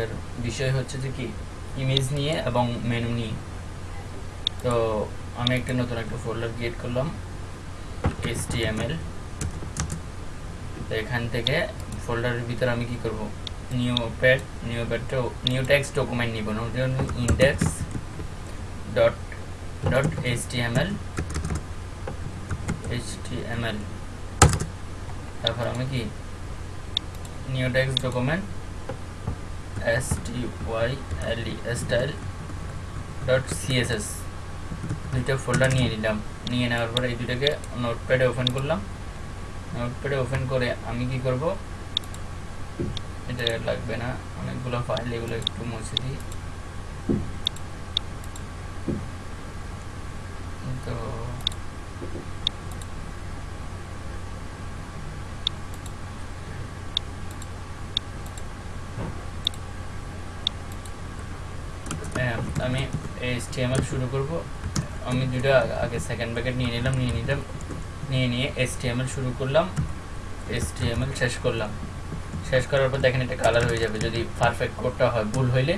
এর বিষয় হচ্ছে যে কি? ইমেজ নিয়ে এবং মেনু নিয়ে। তো আমি একটা নতুন একটা ফোল্ডার ক্রিয়েট করলাম, HTML তো এখান থেকে ফোল্ডারের ভিতরে আমি কি করব? নিউ প্যাড নিউ প্যাডটা নিউ টেক্সট ডকুমেন্ট নিব। Index dot dot HTML HTML তারপর আমি কি? New text document S T Y L E style dot CSS দুইটা ফোল্ডার নিয়ে নিলাম। নিয়ে নেওয়ার পরে এই দুটাকে নোটপ্যাডে ওপেন করলাম। নোটপ্যাডে ওপেন করে আমি কি করব? এটা লাগবে না। অনেকগুলো ফাইল এগুলো একটু মুছে দিই। তো হ্যাঁ, আমি HTML শুরু করব। আমি দুটো আগে সেকেন্ড ব্যাকেট নিয়ে নিলাম নিয়ে নিলাম, নিয়ে নিয়ে HTML শুরু করলাম HTML শেষ করলাম। শেষ করার পর দেখেন এটা কালার হয়ে যাবে। যদি পারফেক্ট কোডটা হয়, ভুল হইলে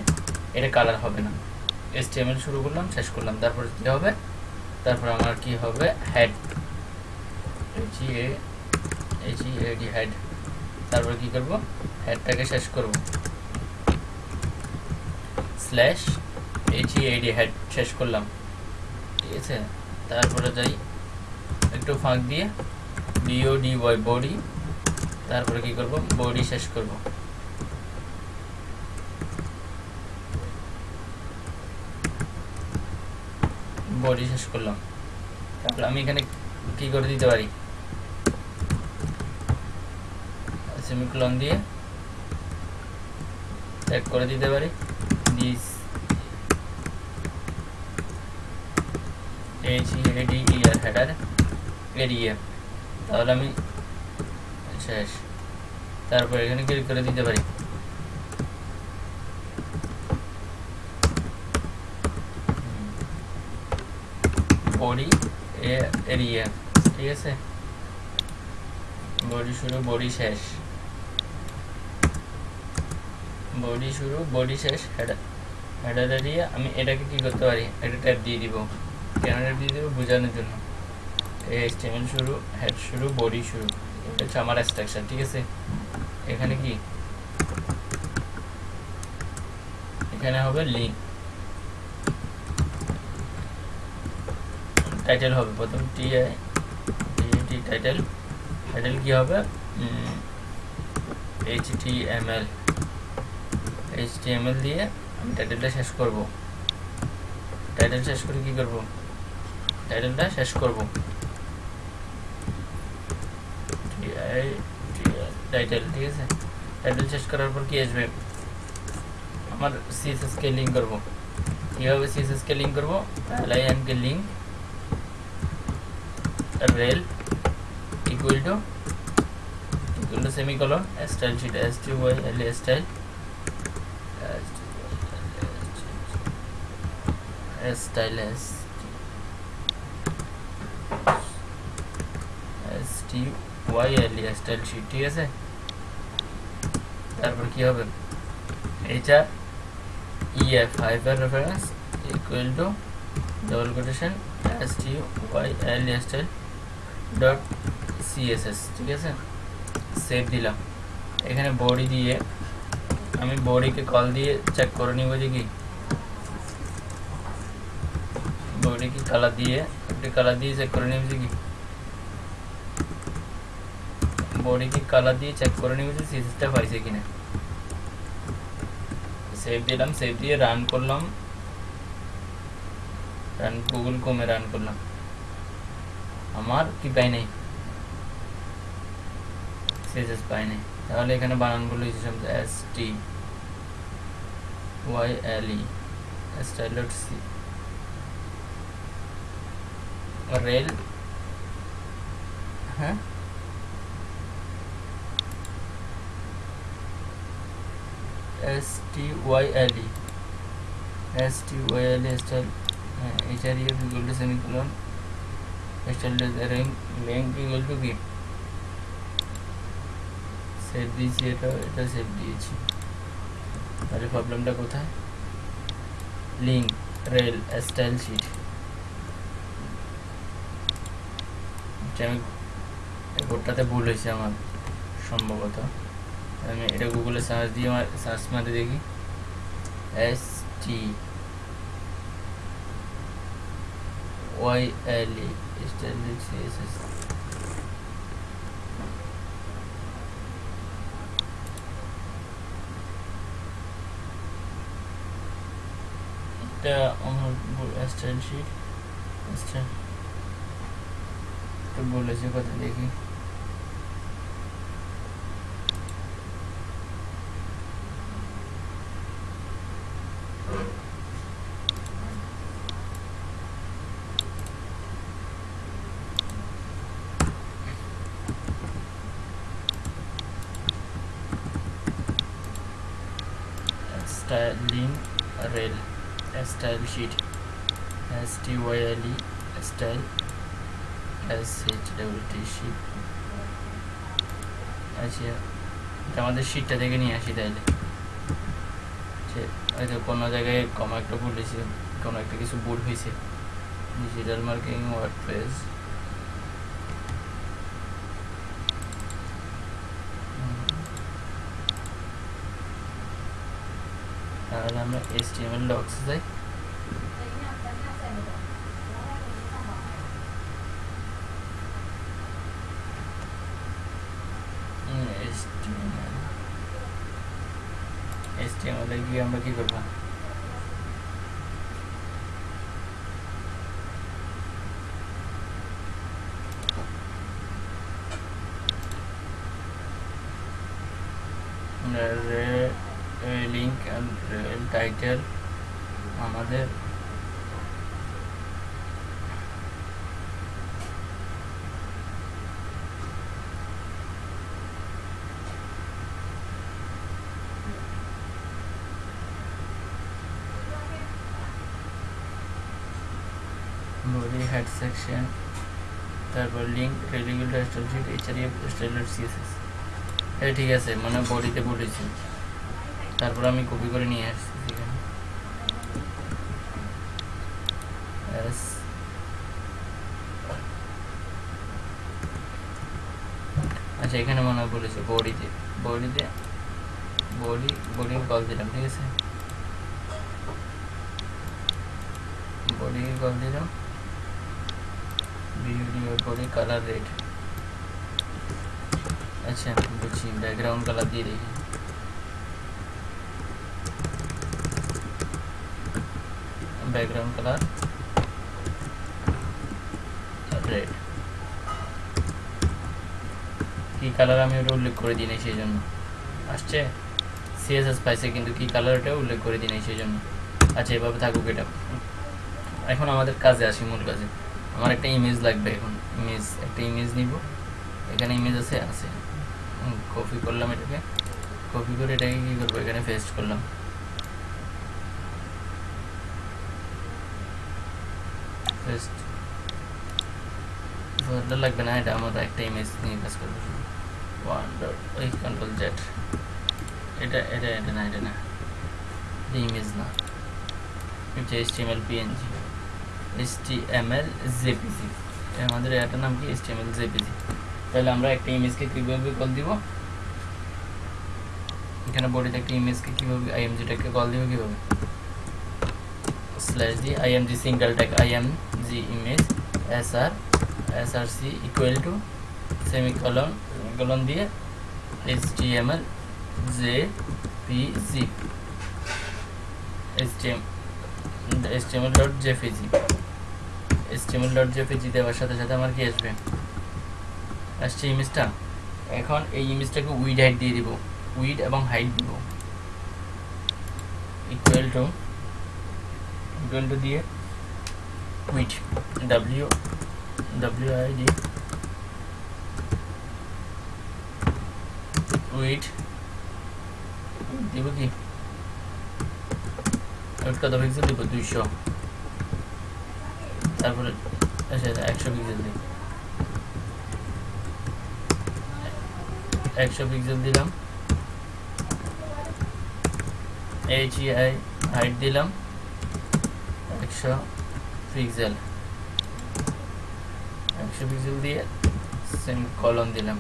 এটা কালার হবে না। HTML শুরু করলাম, শেষ করলাম। তারপর কি হবে? তারপর আমার কি হবে? Head H A H A D head তারপর কি করব? হেডটাকে শেষ করব। স্ল্যাশ এইচ এডি হেড শেষ করলাম। ঠিক আছে? তারপরে যাই। একটু ফাঁক দিয়ে বিও ডি ওয়াই বডি তারপরে কি করব? বডি শেষ করব। বডি শেষ করলাম। তারপরে আমি এখানে কি করে দিতে পারি? সেমিকলন দিয়ে ট্যাগ করে দিতে পারি। This H AD ER header area তাহলে আমি শেষ। তারপর এখানে ক্লিক করে দিতে পারি। বডি এরিয়া ঠিক আছে? বডি শুরু বডি শেষ। বডি শুরু বডি শেষ হেডার হেডার এরিয়া আমি এটাকে কি করতে পারি? একটা ট্যাব দিয়ে দিব। দিয়ে দিব বোঝানোর জন্য। এইচটিএমএল শুরু হেড শুরু বডি শুরু। এটা হচ্ছে আমার স্ট্রাকচার ঠিক আছে? এখানে কি? এখানে হবে লিঙ্ক টাইটেল হবে, প্রথম টি টি টাইটেল টাইটেল কি হবে? H T M L H T M L দিয়ে আমি টাইটেলটা শেষ করব। টাইটেল শেষ করে কি করব? টাইটেলটা শেষ করব টাইটেল ঠিক আছে টাইটেল শেষ করার পর কি আসবে আমার সিএসএস কে লিঙ্ক করব কীভাবে সিএসএস কে লিঙ্ক করব LIN K link rel equal to equal to semicolon style sheet S T Y L A style style S S T Y L E style sheet ঠিক আছে তারপর কি হবে? HR EF hyper reference equal to double quotation S T Y L E style dot CSS ঠিক আছে? Save দিলাম। এখানে body দিয়ে আমি বডিকে কল দিয়ে চেক করে নিব যে কি? বডি কি কালার দিয়ে, একটি কালার দিয়ে চেক করে নিব যে কি? বডি কি কালার দিয়ে চেক করে নিব যে সিএসএসটা পাইছে কিনা। সেভ দিলাম সেভ দিয়ে রান করলাম। রান গুগল ক্রোমে রান করলাম। আমার কি পাই নাই? সিএসএস পাই নাই। তাহলে এখানে বানানগুলো হিসেবে S T Y L E style C rel হ্যাঁ S T Y L E S T Y L E হ্যাঁ এইচ আর টু সেভ দিয়েছি এটা এটা সেভ দিয়েছি। তাহলে প্রবলেমটা কোথায়? লিঙ্ক রেল স্টাইল শিট আমি কোডটাতে ভুল হয়েছে আমার, সম্ভবত। আমি এটা গুগলে সার্চ দিয়ে আমার সার্চ মারতে দেখি S T Y L E style CSS এটা আমার স্টাইল শিট স্টাইল তো বলেছে কথা দেখি style sheet. S t e style. T, sheet. আচ্ছা আমাদের শীটটা থেকে নিয়ে আসি তাইলে হয়তো কোনো জায়গায় কমা একটা ভুল হয়েছে, কোনো একটা কিছু ভুল হয়েছে। ডিজিটাল মার্কেটিং ওয়ার্ড পেজ তাহলে আমরা S T M L docs যাই S T M L S T M L গিয়ে আমরা কি করব লিঙ্ক টাইটেল আমাদের বডি হেড সেকশন তারপর link rel equal style HRF styler CSS এটা ঠিক আছে মানে বডিতে বলেছি। তারপর আমি কপি করে নিয়ে আসছি এখানে। আচ্ছা এখানে মনে হয় বলেছে বডিতে। বডিতে, বডি বডি কল দিলাম, ঠিক আছে? বডি কল দিলাম। করে কালার রেড আচ্ছা বলছি ব্যাকগ্রাউন্ড কালার দিয়ে দেখি। ব্যাকগ্রাউন্ড কালার রেড কী কালার আমি ওটা উল্লেখ করে দিই সেই জন্য। আসছে? সিএসএস পাইছে, কিন্তু কী কালার উল্লেখ করে দিই সেই জন্য। আচ্ছা এভাবে থাকুক এটা। এখন আমাদের কাজে আসি মূল কাজে। আমার একটা ইমেজ লাগবে এখন ইমেজ একটা ইমেজ নিব। এখানে ইমেজ আছে আছে। কপি করলাম এটাকে। কপি করে এটাকে কী করব? এখানে পেস্ট করলাম। লাগবে না, এটা আমরা একটা ইমেজ নিয়ে কাজ করব। ওয়ান ওই কন্ট্রোল জেড এটা এটা এটা না এটা না। ইমেজ না। S T PNG M L আমাদের এটার নাম কি? এল জেপিজি তাহলে আমরা একটা ইমেজকে কীভাবে কল দিব? এখানে বডিতে একটা ইমেজকে কীভাবে আইএমজিটাকে কল দিব কীভাবে? স্ল্যাশ দিয়ে IMG single tag IMG image S R S R C equal to semicolon colon দিয়ে H T M L J P G H T M H T M L dot JPG L dot JPG দেওয়ার সাথে সাথে আমার কি আসবে? আসছে ইমেজটা এখন এই ইমেজটাকে উইড হাইট দিয়ে দিব। উইড এবং হাইট দিব। ইকুয়াল টু ইকুয়াল টু দিয়ে width. W W I width. দিব কি? কত পিক্সেল দিব দুইশো। তারপরে একশো পিক্সেল দিই। একশো পিক্সেল দিলাম। এইচ আই হাইট দিলাম। একশো পিক্সেল একশো পিক্সেল দিয়ে সেম কলম দিলাম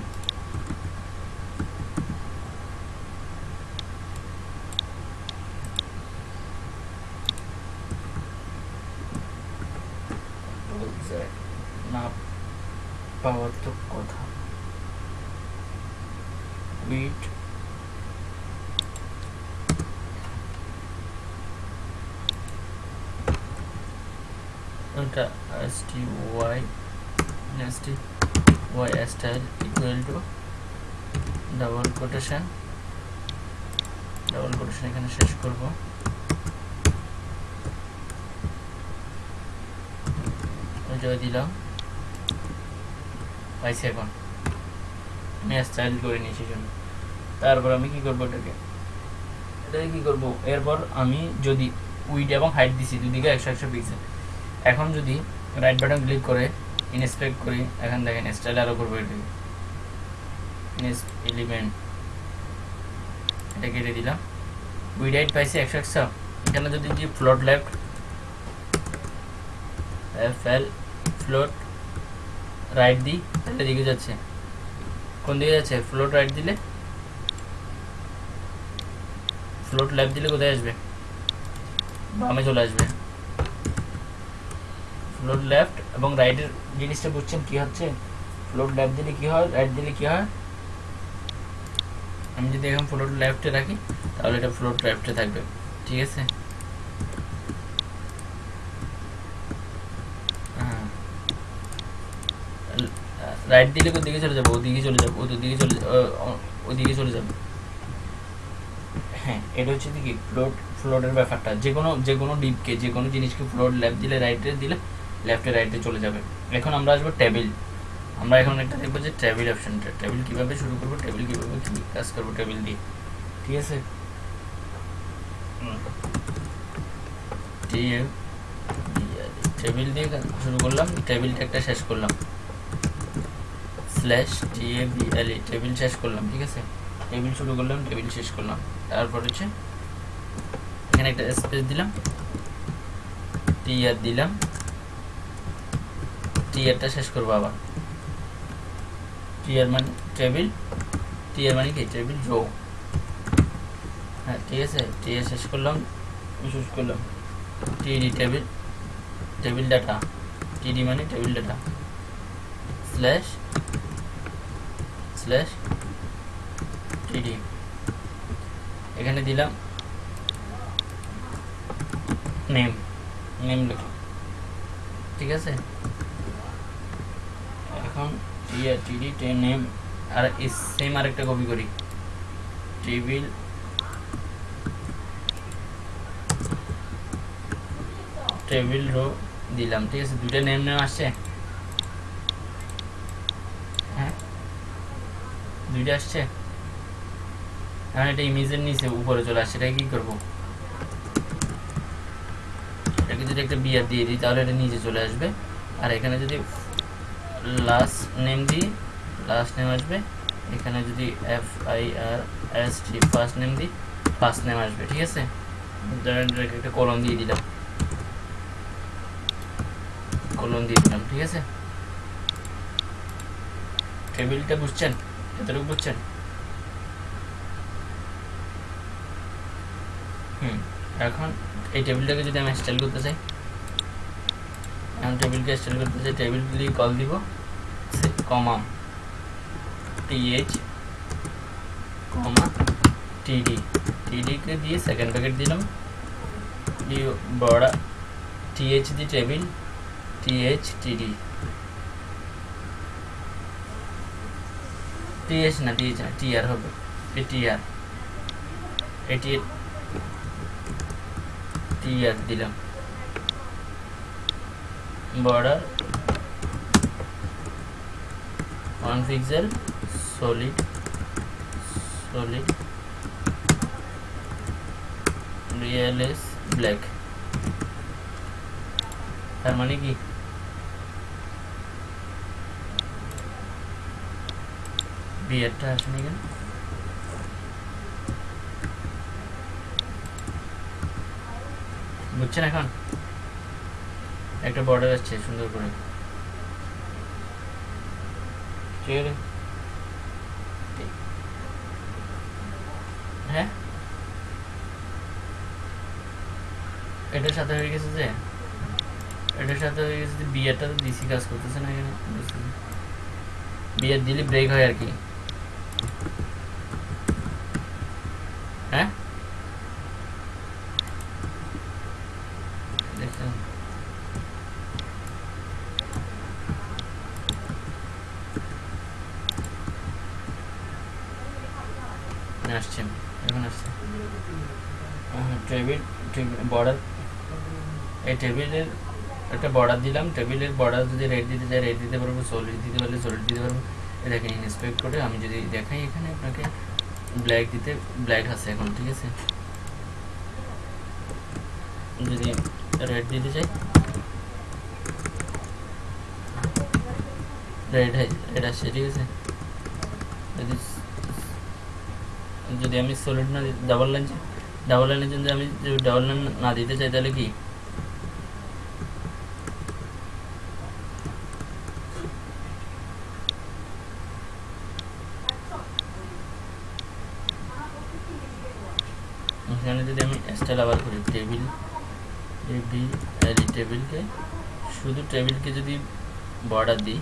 না পাওয়ার তো কথা। Width S Y S double quotation double quotation এখানে শেষ করব। জায়গায় দিলাম। পাইছি এখন আমি স্টাইল করে নিয়েছি জন্য তারপর আমি কি করব এটাকে? এটাকে কি করব? এরপর আমি যদি উইড এবং হাইট দিছি দুদিকে একশো একশো পিক্সেল এখন যদি রাইট বাটন ক্লিক করে ইনস্পেক্ট করি, এখন দেখেন স্টাইল আরও করব এটাকে। এলিমেন্ট এটা কেটে দিলাম। উইড হাইট পাইছি একশো একশো। এখানে যদি যে float left F L float right দিই তাহলে দিকে যাচ্ছে। কোন দিকে যাচ্ছে? ফ্লোট রাইট দিলে? ফ্লোট লেফট দিলে কোথায় আসবে? বামে চলে আসবে। ফ্লোট লেফট এবং রাইটের জিনিসটা বুঝছেন কি হচ্ছে? ফ্লোট লেফট দিলে কি হয়? রাইট দিলে কি হয়? আমি যদি এখন ফ্লোট লেফটে রাখি, তাহলে এটা ফ্লোট লেফটে থাকবে। ঠিক আছে হ্যাঁ রাইট দিলে কোন দিকে চলে যাব, ওদিকে চলে যাব ওদিকে চলে ওদিকে চলে যাবে। হ্যাঁ এটা হচ্ছে কি ফ্লোট ফ্লোটের ব্যাপারটা। যে কোনো যে কোনো ডিপকে যে কোনো জিনিসকে ফ্লোট লেফট দিলে রাইটে দিলে লেফটে রাইটে চলে যাবে। এখন আমরা আসব টেবিল আমরা এখন একটা দেখব যে টেবিল অপশনটা টেবিল কীভাবে শুরু করব টেবিল কীভাবে কাজ করব টেবিল দিয়ে। ঠিক আছে? টেবিল দিয়ে শুরু করলাম টেবিলটা একটা শেষ করলাম। Slash T A B L E table শেষ করলাম, ঠিক আছে? টেবিল শুরু করলাম টেবিল শেষ করলাম। তারপর হচ্ছে, এখানে একটা স্পেস দিলাম। টি আর দিলাম। টি আরটা শেষ করব আবার। টি আর মানে টেবিল টি আর মানে কি? টেবিল রো হ্যাঁ ঠিক আছে? টি আর শেষ করলাম শেষ করলাম। টিডি টেবিল টেবিল ডাটা টিডি মানে টেবিল ডাটা স্ল্যাশ স্ল্যাশ টিডি এখানে দিলাম নেম নেম লিখলাম। ঠিক আছে? এখন টিআর টিডি নেম আর সেম আরেকটা কপি করি। টেবিল টেবিল রো দিলাম। ঠিক আছে? দুইটা নেম নেম আসছে হ্যাঁ দুইটা আসছে? এখন এটা ইমেজের নিচে, উপরে চলে আসছে, এটা কি করব? এটাকে যদি একটা বিয়ার দিয়ে দিই, তাহলে এটা নিচে চলে আসবে। আর এখানে যদি লাস্ট নেম দিই লাস্ট নেম আসবে। এখানে যদি F I R S T first name দিই ফার্স্ট নেম আসবে, ঠিক আছে? একটা কলম দিয়ে দিলাম। কলম দিয়ে দিলাম, ঠিক আছে? টেবিলটা বুঝছেন? এতটুকু বুঝছেন? হুম, এখন এই টেবিলটাকে যদি আমি স্টাইল করতে চাই, এখন টেবিলকে স্টাইল করতে চাই টেবিল কল দিব কমা টিএইচ কমা টিডি টিডিকে দিয়ে সেকেন্ড প্যাকেট দিলাম বড়া TH the table TH TD TH না টিএইচ না টিআর হবে। টিআর এটি টিআর দিলাম। Border one pixel solid solid রিয়েলএস black তার মানে কি? বিয়ারটা আসেনি কেন? বুঝছেন এখন? একটা বর্ডার আসছে, সুন্দর করে। হ্যাঁ? এটার সাথে হয়ে গেছে যে, এটার সাথে হয়ে গেছে ডিসি কাজ করতেছে বিয়ার দিলে ব্রেক হয় আর কি। হ্যাঁ? আসছে এখন আসছে। টেবিল বর্ডার এই টেবিলের একটা বর্ডার দিলাম। টেবিলের বর্ডার যদি দিতে চাই দিতে পারব দিতে পারলে দিতে পারব। করে আমি যদি দেখাই এখানে আপনাকে ব্ল্যাক দিতে ব্ল্যাক আছে এখন, ঠিক আছে? যদি রেড দিতে চাই। রেড রেড আসছে, ঠিক আছে? যদি যদি আমি সলিড না ডাবল লাইন ডাবল লাইনের জন্য আমি যদি ডাবল লাইন না দিতে চাই, তাহলে কি এখানে যদি আমি স্টাইল আবার করি টেবিল টেবিল এই টেবিলকে, শুধু টেবিলকে যদি বর্ডার দিই,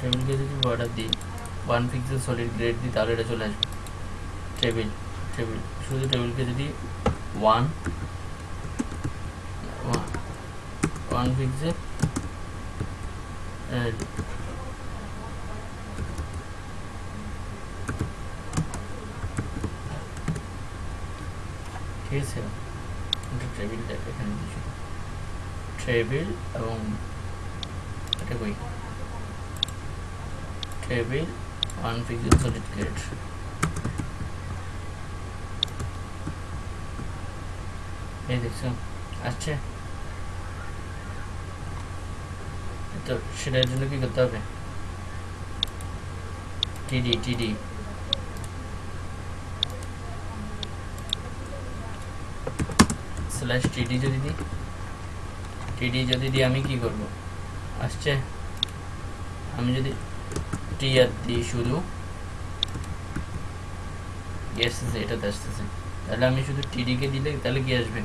টেবিলকে যদি বর্ডার দিই ওয়ান পিক্সেল সলিড গ্রেড দিই, তাহলে এটা চলে আসবে। টেবিল টেবিল, শুধু টেবিলকে যদি ওয়ান ওয়ান পিক্সেল ঠিক আছে টেবিলটা এখানে দিচ্ছি টেবিল এবং এটা কই? Table one pixel solid grade এই দেখছ, আসছে? তো সেটার জন্য কি করতে হবে? টিডি টিডি স্ল্যাশ টিডি যদি দিই? টিডি যদি দিই, আমি কি করব? আসছে? আমি যদি টি আর দিই শুধু আসতেছে এটাতে আসতেছে। তাহলে আমি শুধু টিডিকে দিলে তাহলে কি আসবে?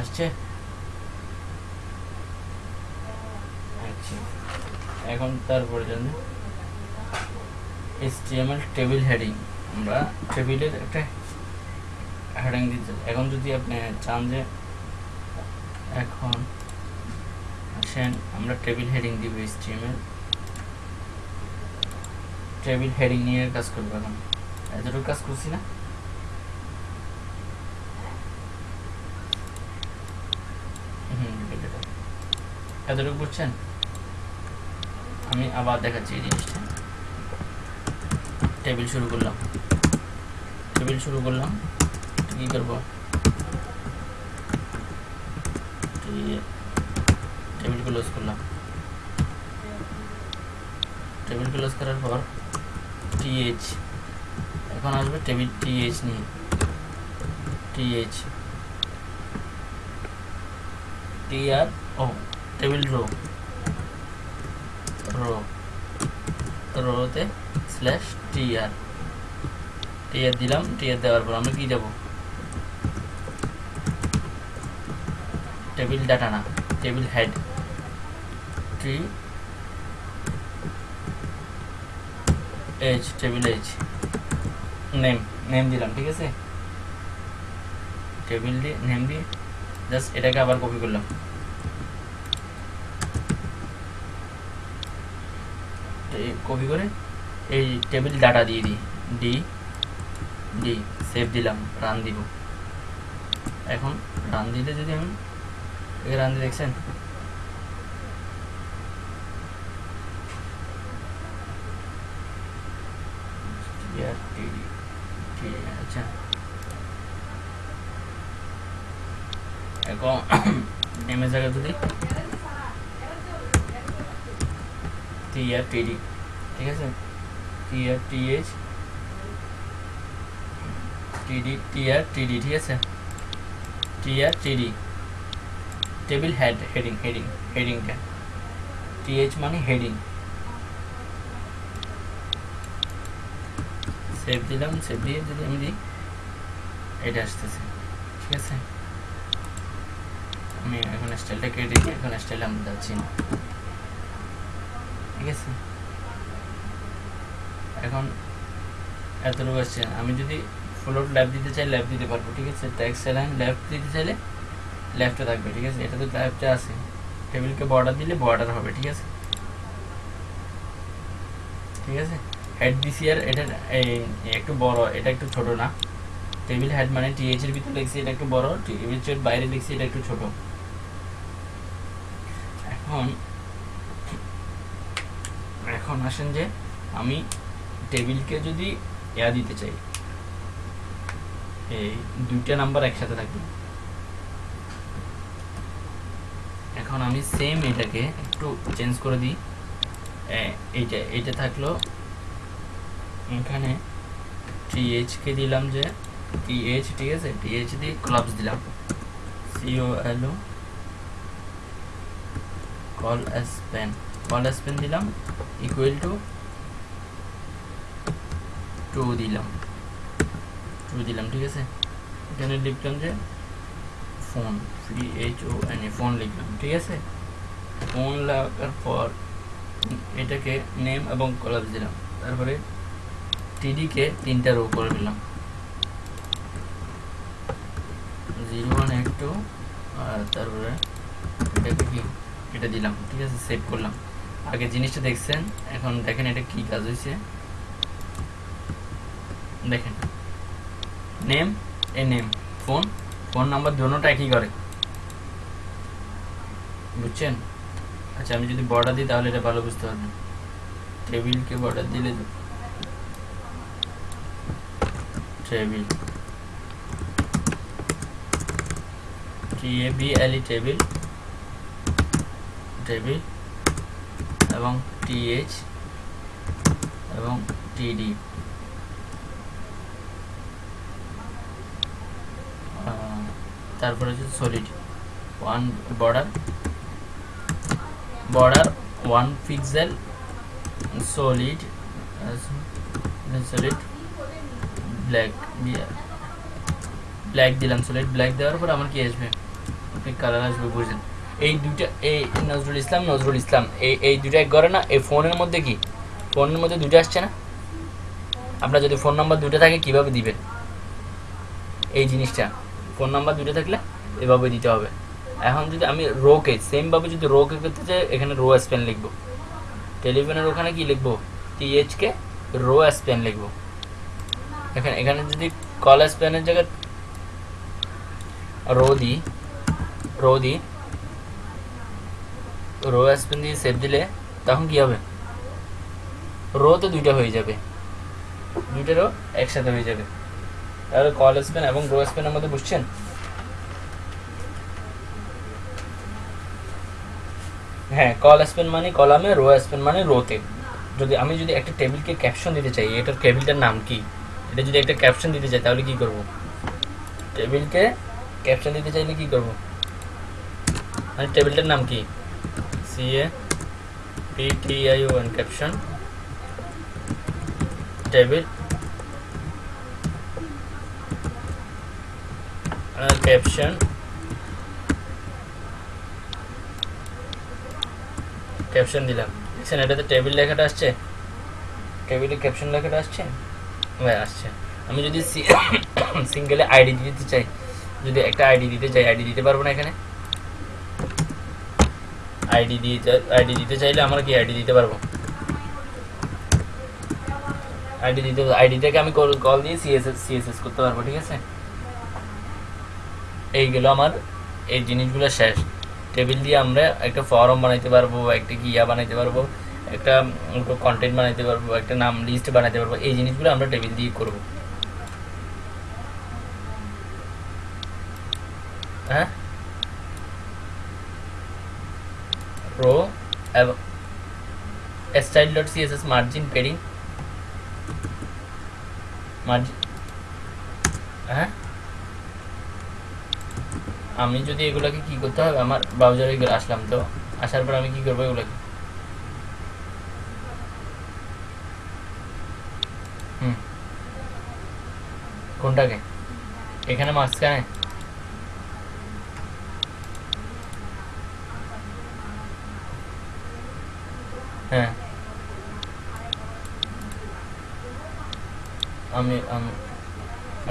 আসছে? আচ্ছা। এখন তারপরে জন্য HTML টেবিল হেডিং আমরা টেবিলের একটা হেডিং দিতে এখন যদি আপনি চান যে এখন আসেন, আমরা টেবিল হেডিং দিব HTML টেবিল হেডিং নিয়ে কাজ করব এখন। এতটুকু কাজ করছি না। এতটুকু বুঝছেন আমি আবার দেখাচ্ছি এই জিনিসটা। টেবিল শুরু করলাম টেবিল শুরু করলাম কি করব টেবিল ক্লোজ করলাম টেবিল ক্লোজ করার পর টিএইচ এখন আসবে টেবিল টিএইচ নিয়ে। টিএইচ টি আর ও table row row রোতে slash T R T R দিলাম টি আর দেওয়ার পর আমরা কি দেব টেবিল ডাটা না table head T H table H name name দিলাম, ঠিক আছে? টেবিল দিয়ে নেম দিয়ে জাস্ট এটাকে আবার কপি করলাম। কপি করে এই টেবিল ডাটা দিয়ে দিই। ডি ডি সেভ দিলাম রান দিব। এখন রান দিলে যদি আমি রান দিয়ে দেখছেন? আচ্ছা। এখন নেমে জায়গা যদি টি আর টিডি ঠিক আছে? টিআর টিএইচ টিডি টিআর টিডি ঠিক আছে? TR TD table head heading heading হেডিংটা TH মানে হেডিং সেভ দিলাম সেভ দিয়ে যদি আমি দিই, এটা আসতেছে। ঠিক আছে? আমি এখন স্টাইলটা কেটে এখন স্টাইল আমি যাচ্ছি। না ঠিক আছে? এখন এতটুকু আসছে আমি যদি ফ্লোট ল্যাব দিতে চাই ল্যাব দিতে পারব, ঠিক আছে? ট্যাক্স লাইন লেফট দিতে চাইলে লেফটে থাকবে, ঠিক আছে? এটা তো লেফটে আছে। টেবিলকে বর্ডার দিলে বর্ডার হবে, ঠিক আছে? ঠিক আছে? হেড দিছি আর এটা একটু বড়, এটা একটু ছোট না। টেবিল হেড মানে টিএইচ এর ভিতরে লিখছি এটা একটু বড় টেবিলের বাইরে লিখছি এটা একটু ছোট। এখন এখন আসেন যে আমি টেবিলকে যদি ইয়া দিতে চাই, এই দুইটা নাম্বার একসাথে থাকবে। এখন আমি সেম এটাকে একটু চেঞ্জ করে দিই। এইটা এইটা থাকল। এখানে টিএইচ কে দিলাম যে টিএইচ ঠিক আছে? টিএইচ দিয়ে ক্লাবস দিলাম। সিও এলো colspan colspan দিলাম ইকুয়াল টু টু দিলাম। টু দিলাম, ঠিক আছে? এখানে লিখলাম যে phone P H O N A phone লিখলাম, ঠিক আছে? ফোন লাগার পর এটাকে নেম এবং কলার দিলাম। তারপরে টিডিকে তিনটা রো করে দিলাম। জিরো ওয়ান এইট টু আর তারপরে এটাকে কি? এটা দিলাম, ঠিক আছে? সেভ করলাম। আগে জিনিসটা দেখছেন? এখন দেখেন এটা কি কাজ হয়েছে দেখেন। Name A name phone phone number দুটোটা একই করে। বুঝছেন? আচ্ছা আমি যদি বর্ডার দিই তাহলে এটা ভালো বুঝতে পারবেন। টেবিলকে বর্ডার দিলে table T A B L E table table এবং টিএইচ এবং টিডি তারপরে হচ্ছে solid one border border one pixel solid solid black black দিলাম সলিড ব্ল্যাক দেওয়ার পর আমার কি আসবে? কালার আসবে, বুঝলেন। এই দুইটা, এই নজরুল ইসলাম নজরুল ইসলাম, এই এই দুইটা এক করে না, এই ফোনের মধ্যে কি? ফোনের মধ্যে দুইটা আসছে না? আপনার যদি ফোন নাম্বার দুইটা থাকে, কীভাবে দিবেন? এই জিনিসটা। ফোন নাম্বার দুটো থাকলে এভাবে দিতে হবে। এখন যদি আমি রোকে, সেমভাবে যদি রোকে করতে চাই, এখানে রো স্পেন লিখব। টেলিফোনের ওখানে কি লিখব? টিএইচকে রো স্পেন লিখব। এখানে এখানে যদি কল স্পেনের জায়গায় রো দিই রো দিই, রো স্পেন দিয়ে সেভ দিলে, তখন কি হবে? রো তো দুইটা হয়ে যাবে। দুইটা রো একসাথে হয়ে যাবে। তাহলে কল স্পেন এবং রো স্পেনের মধ্যে বুঝছেন হ্যাঁ কল স্পেন মানে কলামে রো স্পেন মানে রোতে যদি আমি যদি একটা টেবিলকে ক্যাপশন দিতে চাই, এটার টেবিলটার নাম কি? এটা যদি একটা ক্যাপশন দিতে চাই, তাহলে কি করব? টেবিলকে ক্যাপশন দিতে চাইলে কি করব? মানে টেবিলটার নাম কি? C A P T I O N caption table caption caption দিলাম। দেখছেন, এটাতে টেবিল লেখাটা আসছে? টেবিলে ক্যাপশন লেখাটা আসছে? ভাই আসছে। আমি যদি সিঙ্গেলে আইডি দিতে চাই, যদি একটা আইডি দিতে চাই আইডি দিতে পারব না এখানে? আইডি দিতে আইডি দিতে চাইলে আমরা কি আইডি দিতে পারব? আইডি দিতে আইডিটাকে আমি কল দিয়ে সিএসএস সিএসএস করতে পারব, ঠিক আছে? এইগুলো আমার, এই জিনিসগুলো শেষ। টেবিল দিয়ে আমরা একটা ফর্ম বানাইতে পারব, একটা গিয়া বানাইতে পারব, একটা কন্টেন্ট বানাইতে পারব, একটা নাম লিস্ট বানাইতে পারব, এই জিনিসগুলো আমরা টেবিল দিয়ে করব। হ্যাঁ? রো এবং style dot CSS margin padding margin হ্যাঁ? আমি যদি এগুলাকে কি করতে হবে? আমার ব্রাউজারে আসলাম তো। আসার পর আমি কি করব এগুলাকে? হুম। কোনটাকে? এখানে মাঝখানে? হ্যাঁ। আমি আমি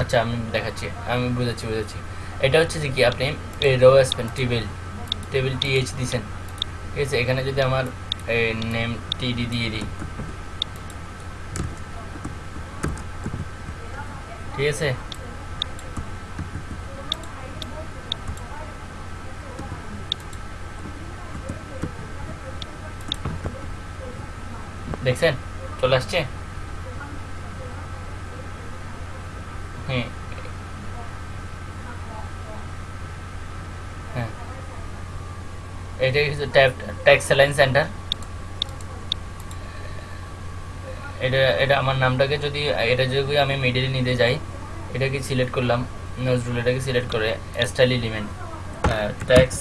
আচ্ছা আমি দেখাচ্ছি। আমি বুঝাচ্ছি বুঝাচ্ছি। এটা হচ্ছে যে কি, আপনি রো আসবেন টেবিল টেবিল টিএইচ দিছেন। ঠিক আছে, এখানে যদি আমার নেম টিডি দিয়ে দিই। ঠিক আছে? দেখছেন? চলে আসছে হ্যাঁ হ্যাঁ এটা হচ্ছে ট্যাক্স লাইন সেন্টার। এটা এটা আমার নামটাকে যদি, এটা যদি আমি মিডিলে নিতে যাই, এটাকে সিলেক্ট করলাম, নজরুল এটাকে সিলেক্ট করে style element text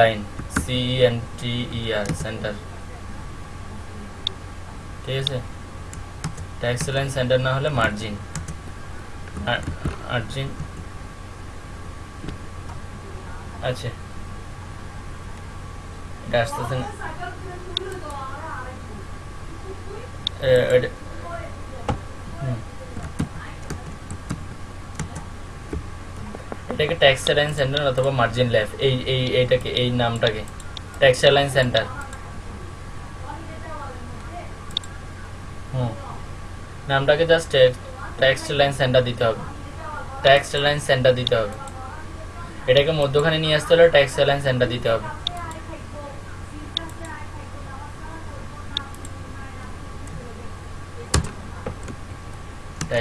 line C N T E R centre ঠিক আছে? ট্যাক্স লাইন সেন্টার না হলে মার্জিন মার্জিন আচ্ছা। আসতেছে না। এটাকে ট্যাক্স লাইন সেন্টার অথবা মার্জিন ল্যাব এই এই, এইটাকে, এই নামটাকে। Text line centre hmm. নামটাকে জাস্ট ট্যাক্স লাইন সেন্টার দিতে হবে। ট্যাক্স লাইন সেন্টার দিতে হবে। এটাকে মধ্যখানে নিয়ে আসতে হলে ট্যাক্স লাইন সেন্টার দিতে হবে।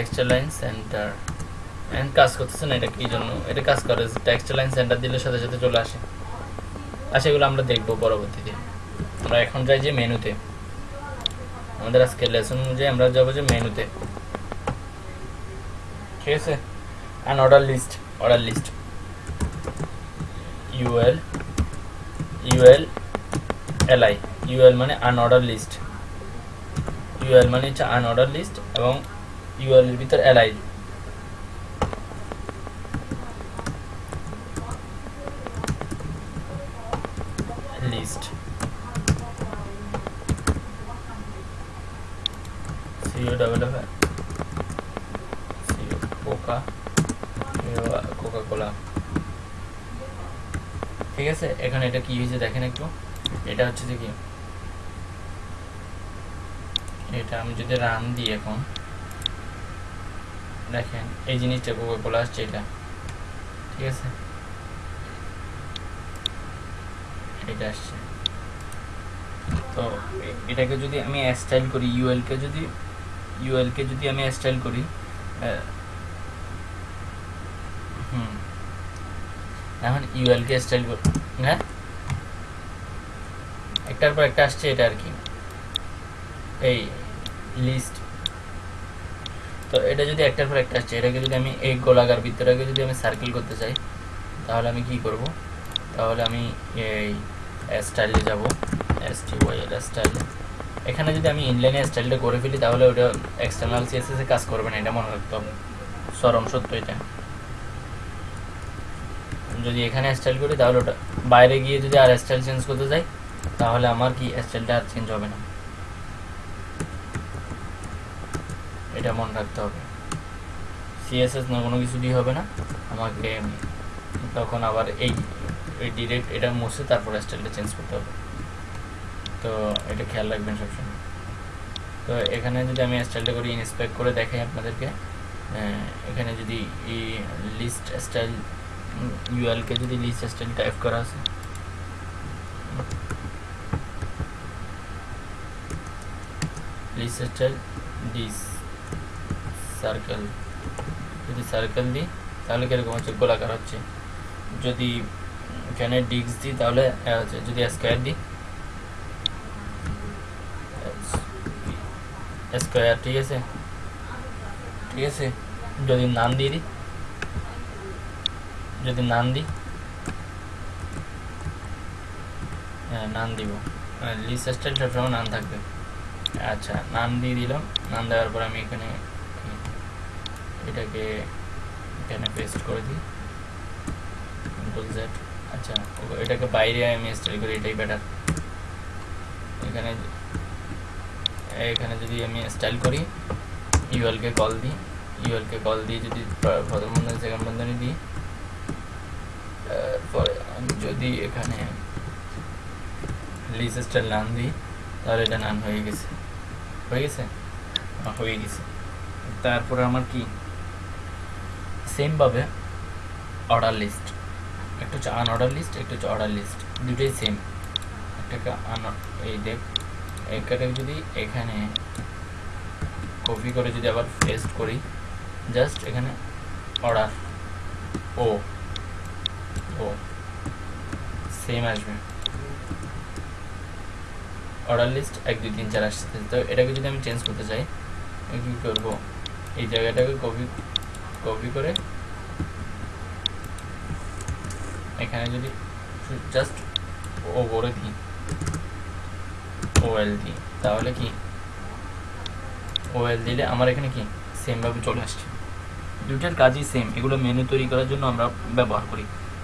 টেক্সটাইল লাইন সেন্টার এন্ড কাজ করতেছে না, এটা কি জন্য? এটা কাজ করে টেক্সটাইল লাইন সেন্টার দিলে সাথে সাথে চলে আসে। আচ্ছা এগুলো আমরা দেখব পরবর্তীতে। আমরা এখন যাই যে মেনুতে। আমাদের আজকে লেসন অনুযায়ী আমরা যাব যে মেনুতে। ঠিক আছে? And order list order list UL UL LI UL মানে আনঅর্ডার লিস্ট ইউএল মানে হচ্ছে আনঅর্ডার লিস্ট এবং ইউএল এর ভিতর LI list CO F CO coca coca cola ঠিক আছে? এখানে এটা কি হয়েছে দেখেন একটু। এটা হচ্ছে কি? এটা আমি যদি রান দিই এখন। দেখেন, এই জিনিসটা কোকা কোলা আসছে এটা। ঠিক আছে? এটা আসছে। তো, এটাকে যদি আমি স্টাইল করি ইউএল কে যদি ইউএল কে যদি আমি স্টাইল করি হুম। এখন ইউএল কে স্টাইল করি হ্যাঁ? একটার পর একটা আসছে এটা আর কি। এই লিস্ট তো এটা যদি একটার পর একটা আসছে, এটাকে যদি আমি এই গোলাকার বৃত্তটাকে যদি আমি সার্কেল করতে চাই, তাহলে আমি কি করব? তাহলে আমি এই স্টাইলে যাব এস টি ওয়াই স্টাইল এখানে যদি আমি ইনলাইনে স্টাইলটা করে ফেলি, তাহলে ওটা এক্সটার্নাল সিএসএস কাজ করবে না, এটা মনে রাখতে হবে। চরম সত্য এটা। যদি এখানে স্টাইল করি, তাহলে ওটা, বাইরে গিয়ে যদি আর স্টাইল চেঞ্জ করতে যাই, তাহলে আমার কি স্টাইলটা আর চেঞ্জ হবে না। এটা মনে রাখতে হবে। সিএসএস না কোনো কিছু দিয়ে হবে না। আমাকে তখন আবার এই ডিরেক্ট এটা মুছে তারপর স্টাইলটা চেঞ্জ করতে হবে। তো এটা খেয়াল রাখবেন সবসময়। তো এখানে যদি আমি স্টাইলটা করি ইন্সপেক্ট করে দেখাই আপনাদেরকে এখানে যদি এই লিস্ট স্টাইল ইউএলকে যদি লিস্ট স্টাইল টাইপ করা আছে। লিস্ট স্টাইল ডিস সার্কেল যদি সার্কেল দিই, তাহলে কীরকম হচ্ছে? গোলাকার হচ্ছে। যদি এখানে ডিক্স দিই, তাহলে হচ্ছে, যদি স্কোয়ার দিই স্কোয়ার ঠিক আছে? ঠিক আছে? যদি নাম দিয়ে দিই, যদি নাম দিই হ্যাঁ নাম দিব। লিস্ট স্টাইল সবসময় নাম থাকবে। আচ্ছা নাম দিয়ে দিলাম। নাম দেওয়ার পর আমি এখানে এটাকে এখানে পেস্ট করে দিই। কন্ট্রোল জেড আচ্ছা এটাকে বাইরে আমি স্টাইল করি, এটাই বেটার এখানে এখানে যদি আমি স্টাইল করি ইউএলকে কল দিই। ইউএলকে কল দিয়ে যদি প্রথম বন্ধনী সেকেন্ড বন্ধনী দিই তারপরে আমি যদি এখানে লিস স্টাইল নাম দিই, তাহলে এটা নাম হয়ে গেছে। হয়ে গেছে? হয়ে গেছে। তারপরে আমার কি? সেমভাবে অর্ডার লিস্ট একটা হচ্ছে আন অর্ডার লিস্ট একটা হচ্ছে অর্ডার লিস্ট দুটোই সেম একটাকে আন এই দেখ, একটাকে যদি এখানে কপি করে যদি আবার পেস্ট করি জাস্ট এখানে অর্ডার ও ও সেম আসবে। অর্ডার লিস্ট এক, দুই, তিন, চার আসছে। তো এটাকে যদি আমি চেঞ্জ করতে চাই, আমি কী করব? এই জায়গাটাকে কপি কপি করে এখানে যদি জাস্ট ও করে দিই ওএল দিই তাহলে কি? ওএল দিলে আমার এখানে কি? সেমভাবে চলে আসছে। দুইটার কাজই সেম এগুলো মেনু তৈরি করার জন্য আমরা ব্যবহার করি।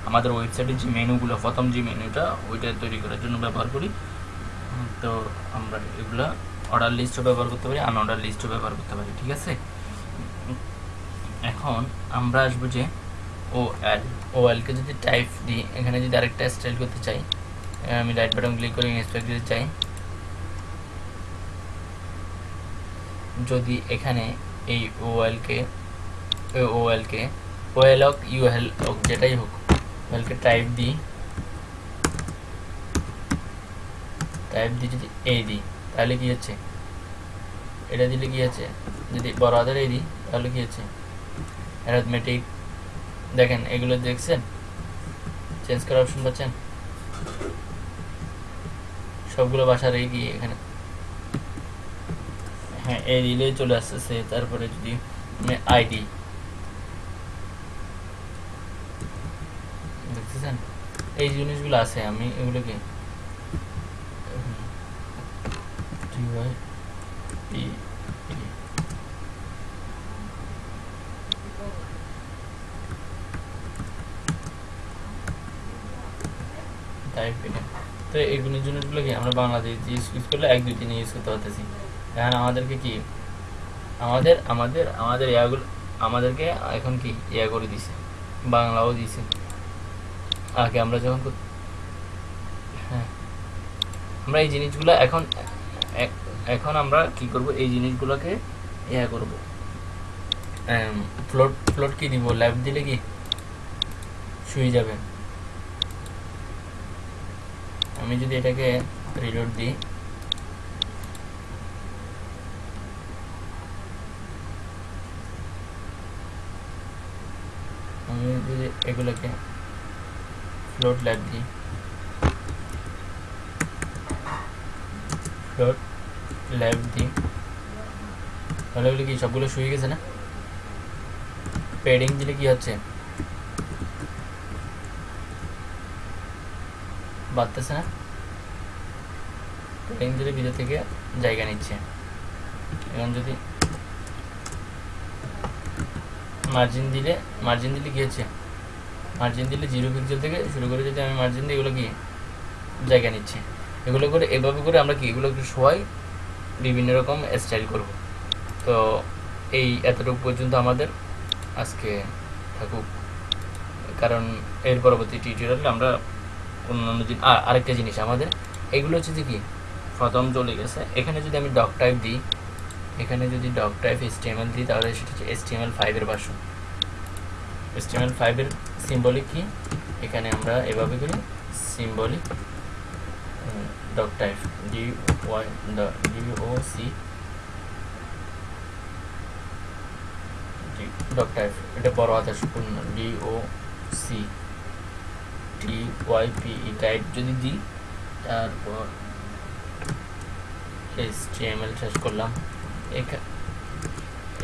আমাদের ওয়েবসাইটের যে মেনুগুলো প্রথম যে মেনুটা ওইটা তৈরি করার জন্য ব্যবহার করি। তো আমরা এগুলো অর্ডার লিস্টও ব্যবহার করতে পারি আনঅর্ডার লিস্টও ব্যবহার করতে পারি, ঠিক আছে? এখন আমরা আসব যে ও এল ও এলকে যদি টাইপ দিই, এখানে যদি আরেকটা স্টাইল করতে চাই আমি রাইট বাটন ক্লিক করে ইন্সপেক্ট দিতে চাই। যদি এখানে এই ও এলকে ও এলকে ও এল হোক ইউ এল হোক, যেটাই হোক ওয়েলকে টাইপ দিই। টাইপ দিয়ে যদি এ দিই, তাহলে কি হচ্ছে? এটা দিলে কি আছে যদি বড় হাতের এ দিই, তাহলে কি হচ্ছে? অ্যারাথমেটিক দেখেন এগুলো দেখছেন? চেঞ্জ করার অপশন পাচ্ছেন? সবগুলো বাসার এই গিয়ে এখানে? হ্যাঁ এই দিলেই চলে আসতেছে তারপরে যদি আইডি দেখতেছেন? এই জিনিসগুলো আছে আমি এগুলোকে TY, P, E টাইপ এটা তো এইগুলো জিনিসগুলো কি, আমরা বাংলাদেশ ইউজ করলে এক, দুই, তিন ইউজ করতে পারতেছি। এখন আমাদেরকে কি, আমাদের আমাদের আমাদের ইয়াগুলো আমাদেরকে এখন কি ইয়া করে দিছে, বাংলাও দিছে। আগে আমরা যখন হ্যাঁ আমরা এই জিনিসগুলো এখন এখন আমরা কি করব, এই জিনিসগুলোকে ইয়া করব। ফ্লোট ফ্লোট কি দিব? ল্যাব দিলে কি, শুয়ে যাবে। আমি যদি এটাকে রিলোড দিই, আমি যদি এগুলোকে ফ্লোট ল্যাব দিই ফ্লোট ল্যাব দিই, তাহলে এগুলো কি সবগুলো শুয়ে গেছে না? পেডিং দিলে কি হচ্ছে? বাড়তেছে না? পেডিং দিলে ভিতর থেকে জায়গা নিচ্ছে। এখন যদি মার্জিন দিলে মার্জিন দিলে হচ্ছে? মার্জিন দিলে জিরো পিক্সেল থেকে শুরু করে যদি আমি মার্জিন দিই, এগুলো কি জায়গা নিচ্ছে? এগুলো করে, এভাবে করে আমরা কি, এগুলো একটু শোয়াই বিভিন্ন রকম স্টাইল করব। তো এই এতটুকু পর্যন্ত আমাদের আজকে থাকুক। কারণ এর পরবর্তী টিউটোরিয়ালে আমরা অন্যান্য জিনিস আরেকটা জিনিস আমাদের, এগুলো হচ্ছে যে কি প্রথম চলে গেছে। এখানে যদি আমি ডক টাইপ দিই, এখানে যদি ডক টাইপ এসটিএমএল দিই, তাহলে সেটা হচ্ছে এসটিএমএল ফাইভের ভার্সন এসটিএমএল ফাইভের সিম্বলিক কি? এখানে আমরা এভাবে করি symbolic doc type D Y D O C doc type এটা বড় হাতের D O C T Y P type যদি দিই, তারপর এল শেষ করলাম। এখা-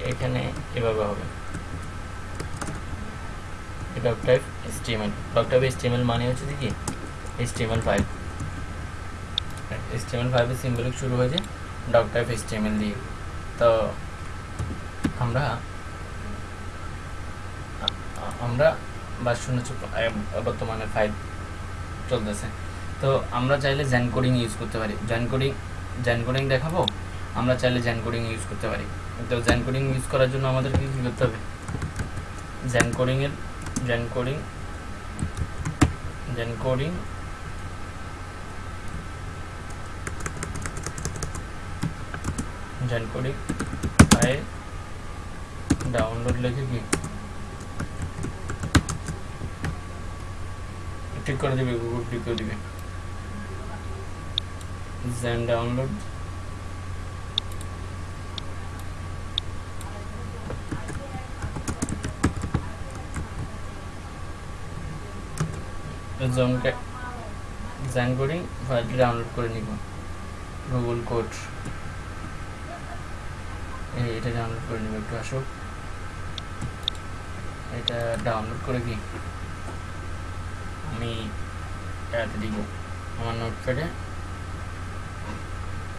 এখানে এভাবে হবে। Doc type STML doc type STML মানে হচ্ছে কি? এসটিএমএল ফাইল এসটিএমএল ফাইভের সিম্বলিক শুরু হয়েছে। ডক টাইপ এসটিএমএল দিয়ে। তো আমরা আমরা ভার্সন হচ্ছে বর্তমানে ফাইভ চলতেছে। তো আমরা চাইলে জ্যান কোডিং ইউজ করতে পারি। জ্যান কোডিং জ্যান কোডিং দেখাবো? আমরা চাইলে জ্যান কোডিং ইউজ করতে পারি। তো জ্যান কোডিং ইউজ করার জন্য আমাদেরকে কী করতে হবে? Zen কোডিংয়ের Zen coding Zen coding Zen file download লিখে কি? ঠিক করে দিবে গুগল ঠিক করে দিবে। জমকে জ্যান করি ফাইলটি ডাউনলোড করে নিব। গুগল কোড এটা ডাউনলোড করে নিব, একটু আসুক। এটা ডাউনলোড করে কি? আমি এটাতে দিব। আমার নোটপ্যাডে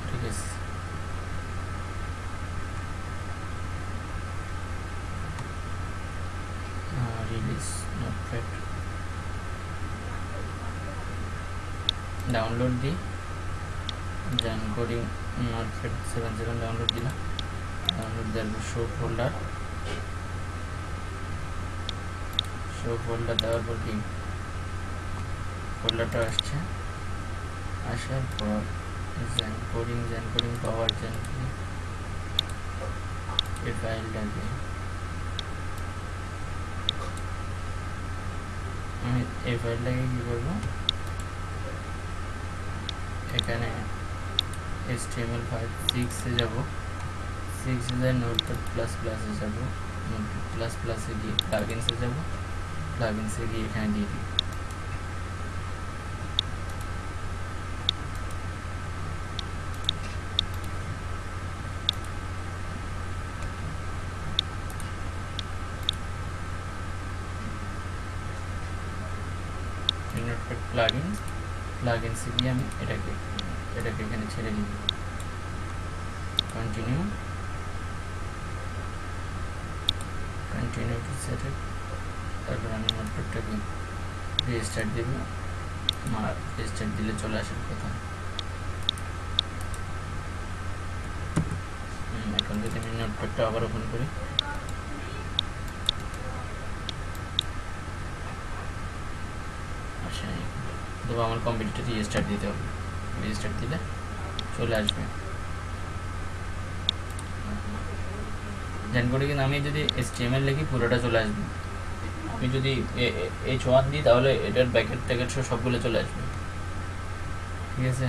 ঠিক আছে রিলিজ নোটপ্যাড ডাউনলোড দিই Zen Coding Notepad seven seven download দিলাম ডাউনলোড দেওয়ার শো ফোল্ডার শো ফোল্ডার দেওয়ার পর কি? ফোল্ডারটা আসছে, আসার পর জ্যান কোডিং জ্যান কোডিং পাওয়ার জ্যান এই ফাইলটাকে আমি এই ফাইলটাকে কী করব? এখানে HTML ফাইভ সিক্সে যাব সিক্সে যায় নোটপ্যাড প্লাস প্লাসে যাব নোটপ্যাড প্লাস প্লাসে গিয়ে প্লাগিনসে যাব প্লাগিনসে গিয়ে এখানে দিয়ে দিই নোটপ্যাড প্লাগিন প্লাগিনসে গিয়ে আমি এটাকে এটাকে এখানে ছেড়ে দিব কন্টিনিউ কন্টিনিউ টু তারপর আমি নোটপ্যাডটাকে রেজিস্টার দেব। আমার রেজিস্টার দিলে চলে আসার কথা এখন যদি আমি নোটপ্যাডটা আবার ওপেন করি আসে নাই। তবে আমার কম্পিউটারটা রেজিস্টার দিতে হবে। রেজিস্টার দিলে চলে আসবে। জেন কোডে কিন্তু আমি যদি এসটিএমএল লিখি, পুরোটা চলে আসবে। আমি যদি এইচ ওয়ান দিই, তাহলে এটার ব্যাকেট ট্যাকেট সব সবগুলো চলে আসবে। ঠিক আছে?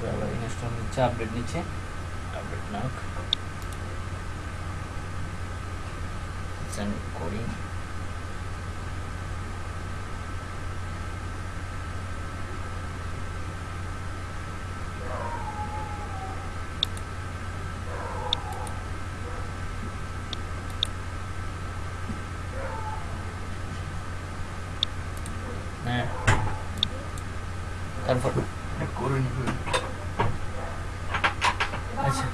করে আপডেট নিচ্ছে আপডেট নাও। and coding হ্যাঁ তারপর এটা করে নিব আচ্ছা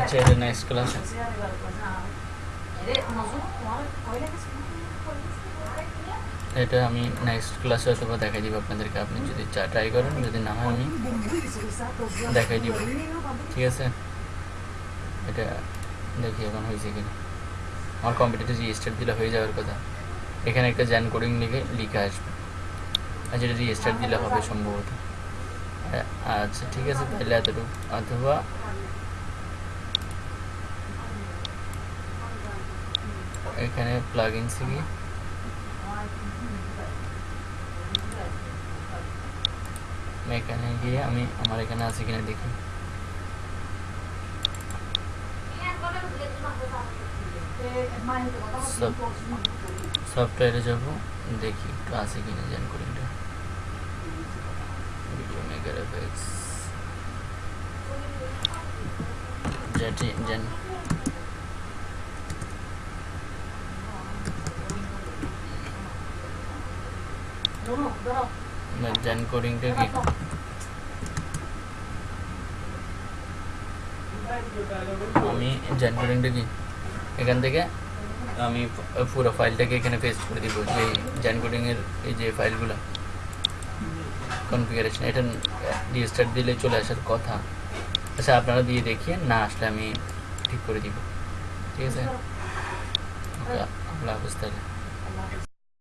আচ্ছা এটা নেক্সট ক্লাস আছে এটা আমি নেক্সট ক্লাসে অথবা দেখাই দিব আপনাদেরকে। আপনি যদি চা ট্রাই করেন, যদি না হয় আমি দেখাই দিব। ঠিক আছে? এটা দেখি এখন হয়েছে কিনা। আমার কম্পিউটারে রেজিস্টার দিলে হয়ে যাওয়ার কথা। এখানে একটা জ্যান কোডিং লিখে লিখে আসবে। আর যেটা রেজিস্টার দিলে হবে সম্ভবত। আচ্ছা ঠিক আছে, তাহলে এতটুকু। অথবা এখানে প্লাগ ইনসে গিয়ে আমি এখানে গিয়ে আমি আমার এখানে আছে কিনা দেখি সফটওয়্যারে যাব দেখি একটু আছে কিনা Zen কোডিংটা video X JT Zen Zen কোডিংটা কি? আমি জেন কোডিংটা কি? এখান থেকে আমি পুরো ফাইলটাকে এখানে পেস্ট করে দিব, যে জেন কোডিং এর এই যে ফাইলগুলো। কনফিগারেশন এটা রিস্টার্ট দিলে চলে আসার কথা। আচ্ছা আপনারা দিয়ে দেখিয়ে না আসলে আমি ঠিক করে দিব। ঠিক আছে? আল্লাহ হাফিজ তাহলে।